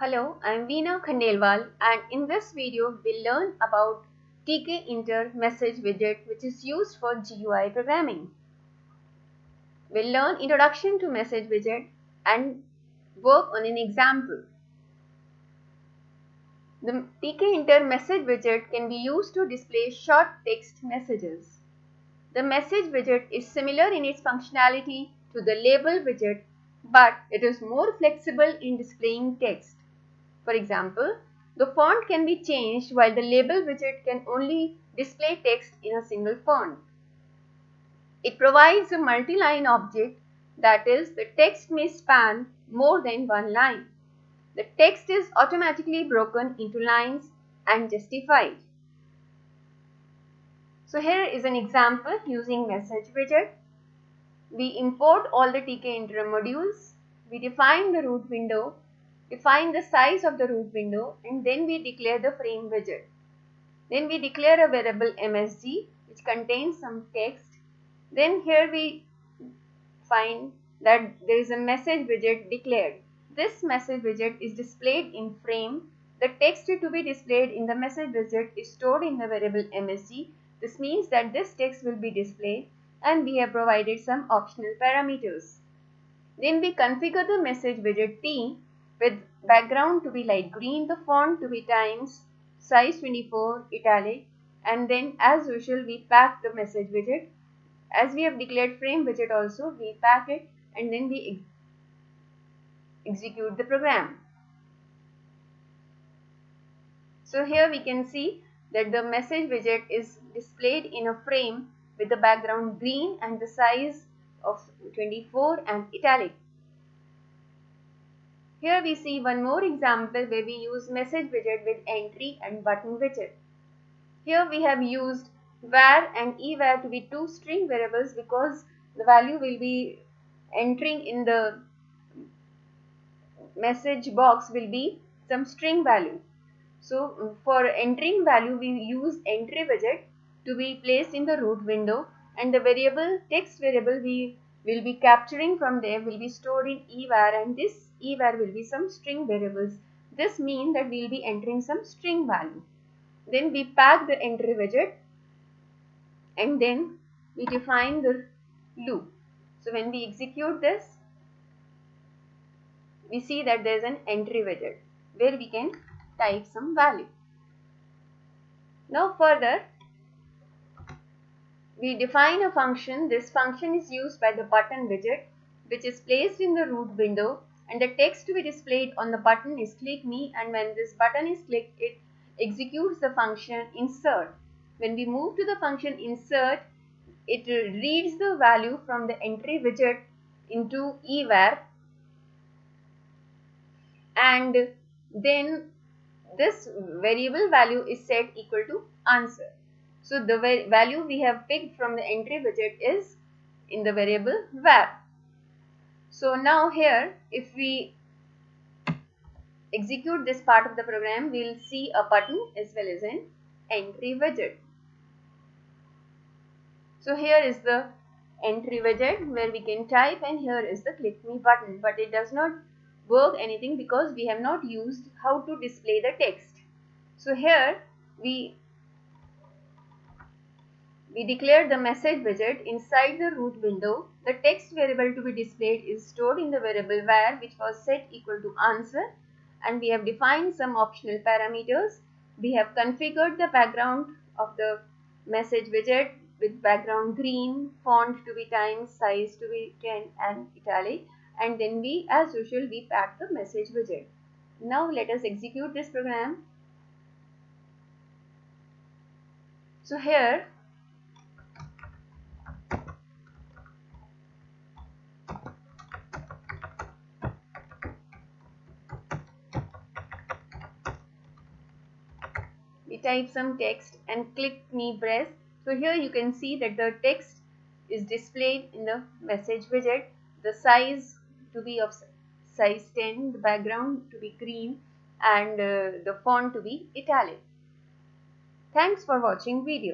Hello, I am Veena Khandelwal and in this video we'll learn about tkinter message widget which is used for GUI programming. We'll learn introduction to message widget and work on an example. The tkinter message widget can be used to display short text messages. The message widget is similar in its functionality to the label widget but it is more flexible in displaying text. For example, the font can be changed while the label widget can only display text in a single font. It provides a multi-line object that is the text may span more than one line. The text is automatically broken into lines and justified. So here is an example using message widget. We import all the TK tkinter modules. We define the root window, define the size of the root window and then we declare the frame widget. Then we declare a variable msg which contains some text. Then here we find that there is a message widget declared. This message widget is displayed in frame. The text to be displayed in the message widget is stored in the variable msg. This means that this text will be displayed and we have provided some optional parameters. Then we configure the message widget T with background to be light green, the font to be Times, size 24, italic and then as usual we pack the message widget. As we have declared frame widget also we pack it and then we ex execute the program. So here we can see that the message widget is displayed in a frame with the background green and the size of 24 and italic. Here we see one more example where we use message widget with entry and button widget. Here we have used var and evar to be two string variables because the value will be entering in the message box will be some string value. So mm, for entering value we use entry widget to be placed in the root window and the variable text variable we will be capturing from there will be stored in evar and this evar will be some string variables. This means that we will be entering some string value. Then we pack the entry widget and then we define the loop. So when we execute this, we see that there is an entry widget where we can type some value. Now further, we define a function. This function is used by the button widget which is placed in the root window and the text to be displayed on the button is click me and when this button is clicked it executes the function insert. When we move to the function insert it reads the value from the entry widget into evar and then this variable value is set equal to answer. So the value we have picked from the entry widget is in the variable var. So now here if we execute this part of the program we will see a button as well as an entry widget. So here is the entry widget where we can type and here is the click me button but it does not work anything because we have not used how to display the text. So here we we declare the message widget inside the root window. The text variable to be displayed is stored in the variable var which was set equal to answer and we have defined some optional parameters. We have configured the background of the message widget with background green, font to be times, size to be 10 and italic and then we as usual we pack the message widget. Now let us execute this program. So here we type some text and click me press. So here you can see that the text is displayed in the message widget. The size to be of size 10, the background to be green and uh, the font to be italic. Thanks for watching video.